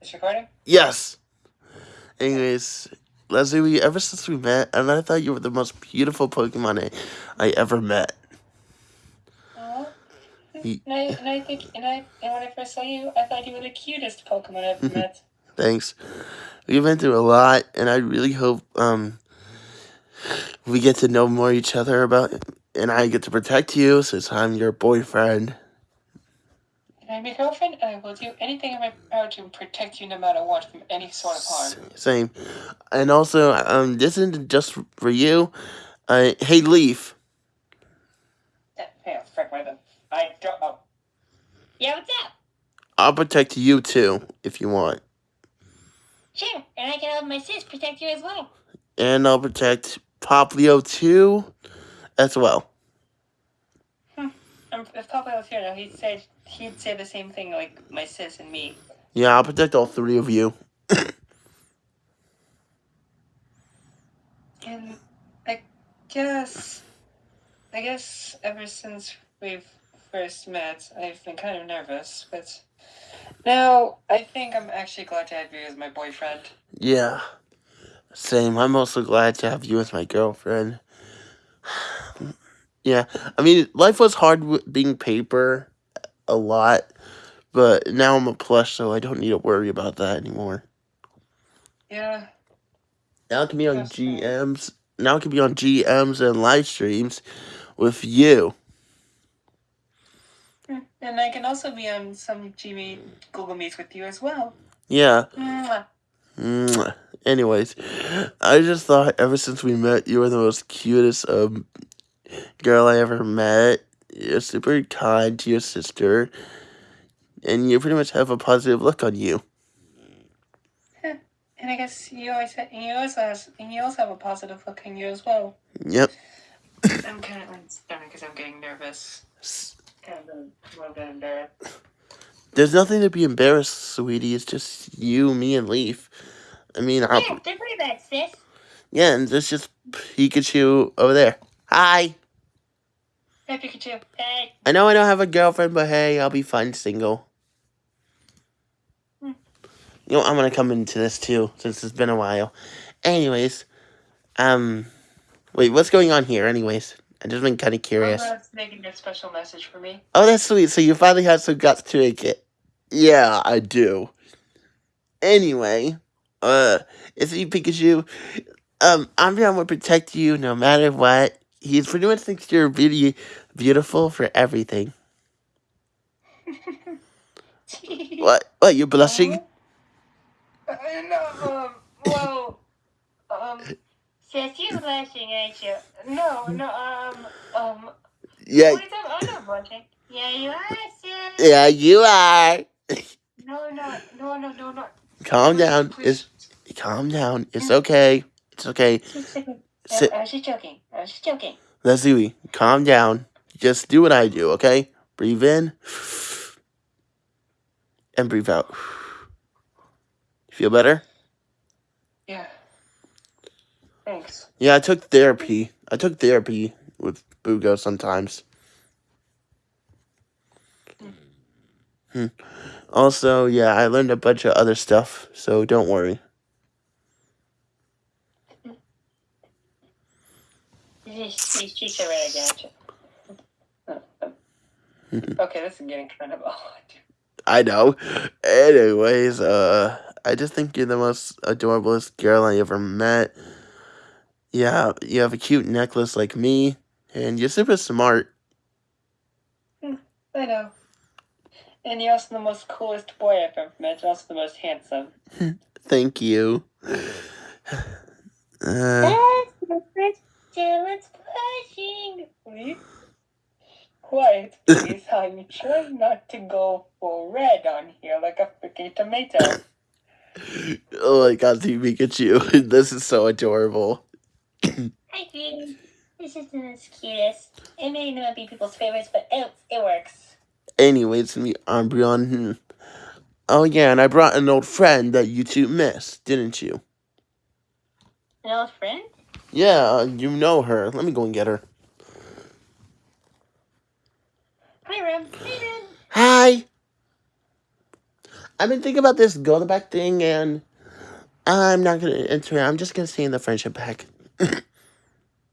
It's recording? Yes. Anyways, Leslie, we ever since we met, and I thought you were the most beautiful Pokemon I, I ever met. Oh. And I, and I think, and I, and when I first saw you, I thought you were the cutest Pokemon I've ever met. Thanks. We've been through a lot, and I really hope um we get to know more each other about, and I get to protect you since I'm your boyfriend. And I'm your girlfriend, and I will do anything in my power to protect you no matter what from any sort of harm. Same. And also, um, this isn't just for you. Uh, hey, Leaf. Yeah, frick, my bad. I don't know. Yeah, what's up? I'll protect you too if you want, Sure, and I can help my sis protect you as well. and I'll protect Poplio too, as well. If Papa was here, though, he'd say he'd say the same thing like my sis and me. Yeah, I'll protect all three of you. And I guess, I guess ever since we've first met, I've been kind of nervous, but now I think I'm actually glad to have you as my boyfriend. Yeah. Same. I'm also glad to have you as my girlfriend. Yeah. I mean, life was hard being paper a lot, but now I'm a plush, so I don't need to worry about that anymore. Yeah, Now I can be on That's right. GMs. Now I can be on GMs and live streams with you. and I can also be on some Gmail Google Meets with you as well. Yeah. Mwah. Mwah. Anyways, I just thought ever since we met, you were the most cutest um girl I ever met. You're super kind to your sister, and you pretty much have a positive look on you. And I guess you always ha- and you also has and you also have a positive look on you as well. Yep. I'm kind of I'm because I'm getting nervous. S- Kind of a little bit embarrassed. There's nothing to be embarrassed, sweetie. It's just you, me, and Leaf. I mean, I'll, Yeah, don't worry about it, sis. yeah, and there's just Pikachu over there. Hi. Hey Pikachu. Hey, I know I don't have a girlfriend, but hey, I'll be fine single. Hmm. You know, I'm gonna come into this too, since it's been a while. Anyways, um, wait, what's going on here? Anyways, I just been kind of curious. Mama's making a special message for me. Oh, that's sweet. So you finally have some guts to make it. Yeah, I do. Anyway, uh, it's me, Pikachu. Um, I'm down to protect you no matter what. He's pretty much thinks you're really beautiful for everything. What? What? You're blushing? Uh, no, um, well, um, sis, you're blushing, aren't you? no, no, um, um, Yeah, what that? I'm not blushing. Yeah, you are, sis. yeah, you are. No, no, no, no, no, no. Calm down. Please. It's calm down. It's okay. It's okay. Sit, I was just joking. I was just joking. Leslie. Calm down. Just do what I do. Okay. Breathe in and breathe out. Feel better? Yeah. Thanks. Yeah, I took therapy. I took therapy with Bugo sometimes. Hmm. Also, yeah, I learned a bunch of other stuff, so don't worry. These, these cheeks right against you. Okay, this is getting kind of odd. I know. Anyways, uh, I just think you're the most adorablest girl I ever met. Yeah, you have a cute necklace like me, and you're super smart. I know. And you're also the most coolest boy I've ever met, and also the most handsome. Thank you. Uh, Let's let's blushing. Please? Quiet, please. I'm trying not to go full red on here like a freaking tomato. oh my god, see Pikachu. this is so adorable. Hi, sweetie. This is the cutest. It may not be people's favorites, but it, it works. Anyways, me, Umbreon. Hmm. Oh yeah, and I brought an old friend that you two missed, didn't you? An old friend? Yeah, you know her. Let me go and get her. Hi, Ram. Hi, Ram. Hi. I've been thinking about this go to back thing, and I'm not gonna enter. it. I'm just gonna stay in the friendship pack.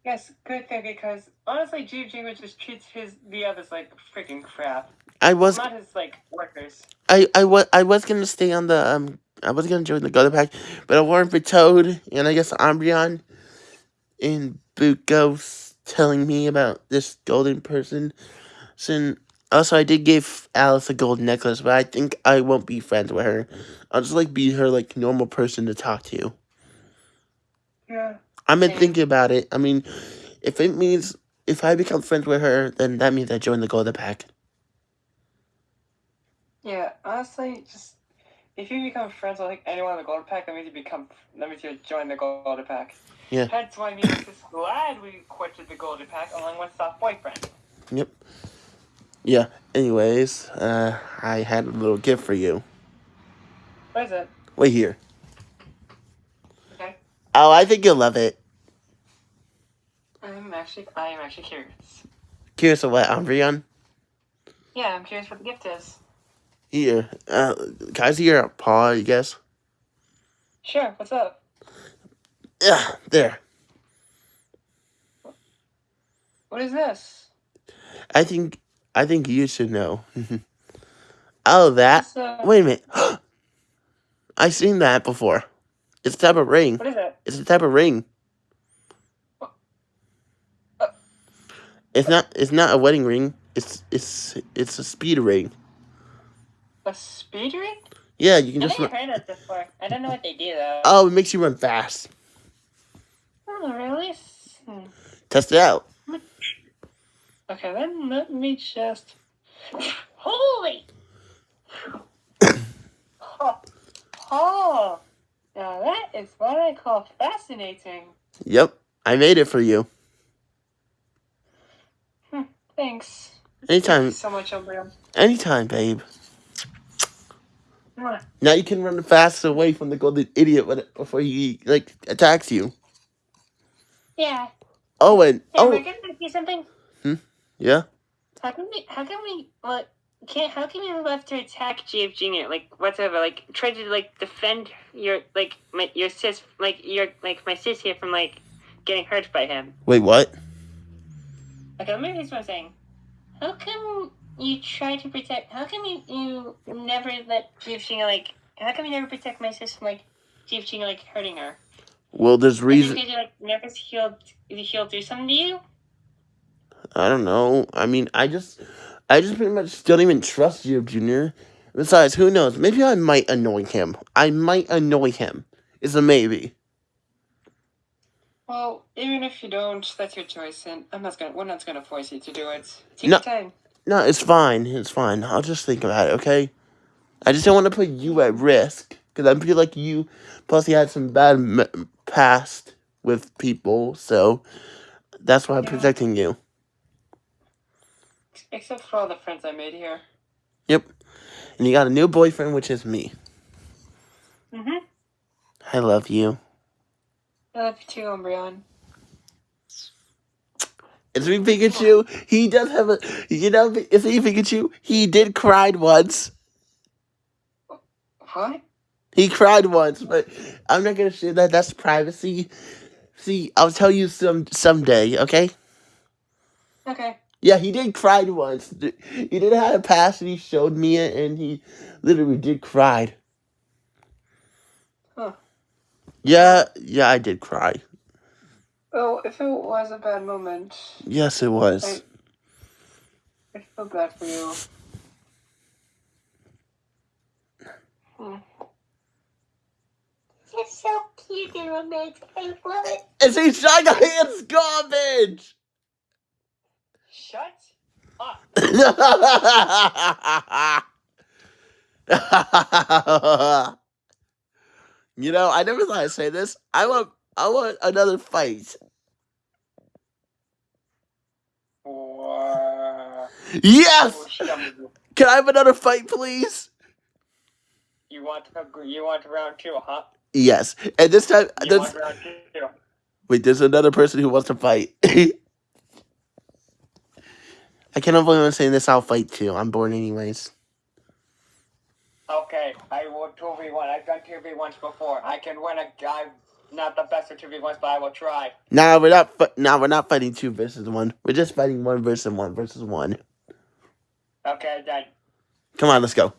Yes, good thing because honestly, G Jingle just treats his the others like freaking crap. I was Not his like workers. I I was I was gonna stay on the um I was gonna join the Golden Pack, but I warned for Toad and I guess Umbreon and Bootghost telling me about this golden person. So also I did give Alice a gold necklace, but I think I won't be friends with her. I'll just like be her like normal person to talk to. Yeah. I've been thinking about it. I mean, if it means if I become friends with her, then that means I join the Golden Pack. Yeah, honestly, just if you become friends with like anyone in the Golden Pack, that means you become that means you join the Golden Pack. Yeah. That's why me and Sis glad we quitted the Golden Pack along with soft boyfriend. Yep. Yeah. Anyways, uh, I had a little gift for you. What is it? Wait here. Okay. Oh, I think you'll love it. I'm actually I am actually curious. Curious of what, Umbreon? Yeah, I'm curious what the gift is. Here. Uh, can I see your paw, I guess? Sure, what's up? Yeah, there. What is this? I think, I think you should know. oh, that? So, Wait a minute. I've seen that before. It's a type of ring. what is it? It's a type of ring. Uh. It's not. It's not a wedding ring. It's it's it's a speed ring. A speed ring? Yeah, you can I've just. Run. heard this before. I don't know what they do though. Oh, it makes you run fast. Oh, really? Hmm. Test it out. Okay, then let me just. Holy! Oh, oh, now that is what I call fascinating. Yep, I made it for you. Hmm, thanks. Thank Anytime, you so much, Umbreon. anytime, babe. Mwah. Now you can run fast away from the golden idiot before he like attacks you. Yeah. Oh, and Hey, oh, gonna do something? Hmm? Yeah. How can we? How can we? What? Can't? How can we left to attack GF Junior? Like whatever. Like try to like defend your like my your sis like your like my sis here from like getting hurt by him. Wait, what? Okay, let me read what I'm saying. How come you try to protect? How come you you never let GF Junior like? How come you never protect my sis from like GF Junior like hurting her? Well, there's reason. Did you like never healed? Did heal do something to you? I don't know. I mean, I just, I just pretty much don't even trust you, Junior. Besides, who knows? Maybe I might annoy him. I might annoy him. It's a maybe. Well, even if you don't, that's your choice, and I'm not gonna. We're not gonna force you to do it. Take No. your time. No, it's fine. It's fine. I'll just think about it, okay? I just don't want to put you at risk because I feel like you plus you had some bad m- past with people, so that's why I'm Yeah. protecting you. Except for all the friends I made here. Yep. And you got a new boyfriend, which is me. Mm-hmm. I love you. I love you too, Umbreon. It's me, Pikachu. He does have a, you know, it's me, Pikachu. He did cry once. What? He cried once, but I'm not gonna share that. That's privacy. See, I'll tell you some someday, okay? Okay. Yeah, he did cry once. He did have a past, and he showed me it, and he literally did cry. Huh. Yeah, yeah, I did cry. Oh, if it was a bad moment, Yes, it was. I feel bad for you. Hmm. It's so cute and romantic. I love it. It's a Shy Hands garbage. Shut up. you know, I never thought I'd say this. I want, I want another fight. Yes. Oh. Can I have another fight, please? You want to, you want round two, huh? Yes. And this time, You want round two? wait, there's another person who wants to fight. I can't believe I'm saying this. I'll fight too. I'm bored anyways. Okay, I will 2v1. I've done 2v1s before. I can win a guy. Not the best at 2v1s, but I will try. Nah, we're not. Nah, we're not fighting two versus one. We're just fighting one versus one versus one. Okay, then. Come on, let's go.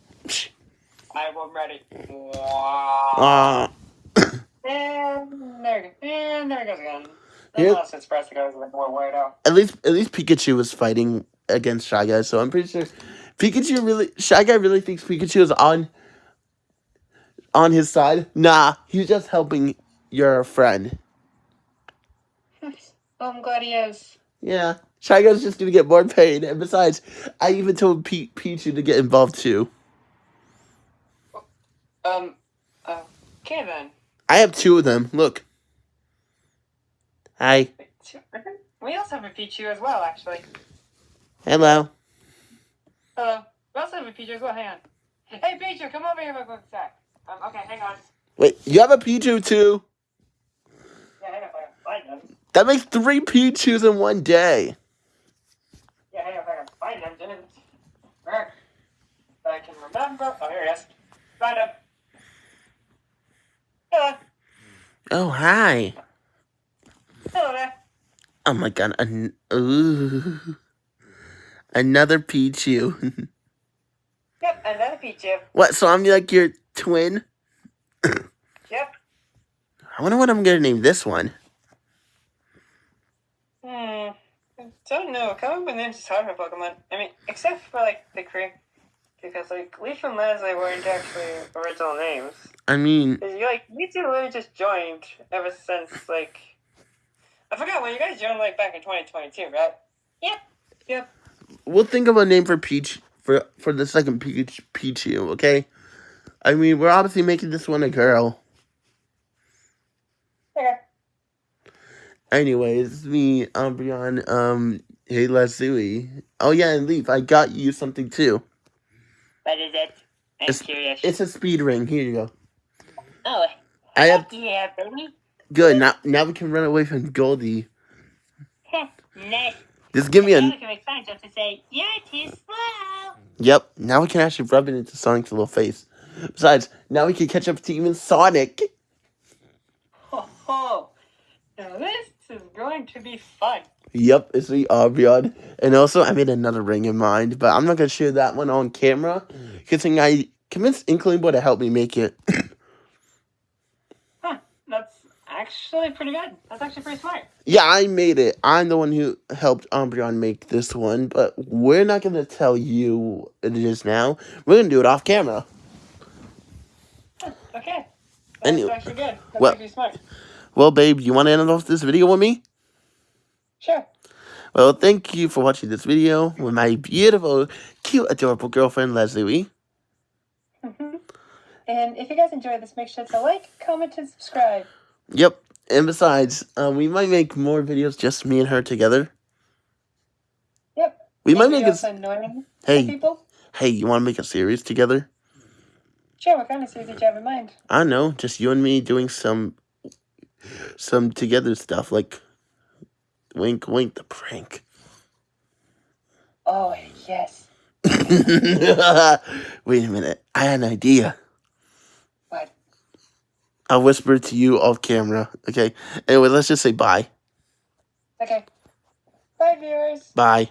I will ready. Uh, And there, and there it goes again. Here- Unless it's pressed to go like more weird out. at least, at least Pikachu was fighting against Shy Guy, so I'm pretty sure Pikachu really, Shy Guy really thinks Pikachu is on on his side. Nah, he's just helping your friend. Oh, I'm glad he is. Yeah, Shy Guy's just gonna get more paid, and besides, I even told P- Pichu to get involved too. Um, okay then. I have two of them. Look. Hi. We also have a Pichu as well, actually. Hello. Hello. We also have a Pichu as well. Hang on. Hey, Pichu, come over here real quick sec. Um, okay, hang on. Wait, you have a Pichu too? Yeah, hang on. Find them. That makes three Pichus in one day. Yeah, hang on. Hang on. Find them. Didn't. Where? I can remember. Oh, here it is. Find them. Hello. Oh, hi. Hello there. Oh my god. An- ooh. Another Pichu. Yep, another Pichu. what, so I'm like your twin? Yep. I wonder what I'm gonna name this one. Hmm. I don't know. Coming up with names is hard for Pokemon. I mean, except for like the creek, because like Leaf and Leslie weren't actually original names. I mean... you like you two literally just joined ever since like I forgot when you guys joined like back in 2022, right? Yep. Yep. We'll think of a name for Peach for for the second Peach Pichu, okay? I mean, we're obviously making this one a girl. Okay. Anyways, me, Umbreon, um, hey Leslie. Oh yeah, and Leaf, I got you something too. What is it? I'm It's- curious. It's a speed ring. Here you go. oh, I have yeah, baby. good. Now, now we can run away from Goldie. Nice. Just give me a. we can make just to say, you're too slow. Yep. Now we can actually rub it into Sonic's little face. Besides, now we can catch up to even Sonic. Ho ho. Now this is going to be fun. Yep, it's the Umbreon. And also, I made another ring in mind, but I'm not gonna share that one on camera. Mm. Because I convinced Inkling Boy to help me make it. Actually pretty good. That's actually pretty smart. Yeah, I made it. I'm the one who helped Umbreon make this one, but we're not gonna tell you it is now. We're gonna do it off camera. Okay. That's Anyway, actually good. That's well- actually smart. Well, babe, you want to end off this video with me? Sure. Well, thank you for watching this video with my beautiful, cute, adorable girlfriend, Leslie Wee. Mhm. And if you guys enjoyed this, make sure to like, comment, and subscribe. Yep. And besides, um, we might make more videos just me and her together. Yep. We might make we a. also annoying Hey, people. hey, you want to make a series together? Sure, what kind of series did you have in mind? I know, just you and me doing some, some together stuff like, wink, wink, the prank. Oh, yes. Wait a minute, I had an idea. What? I'll whisper to you off camera. Okay. Anyway, let's just say bye. Okay. Bye, viewers. Bye.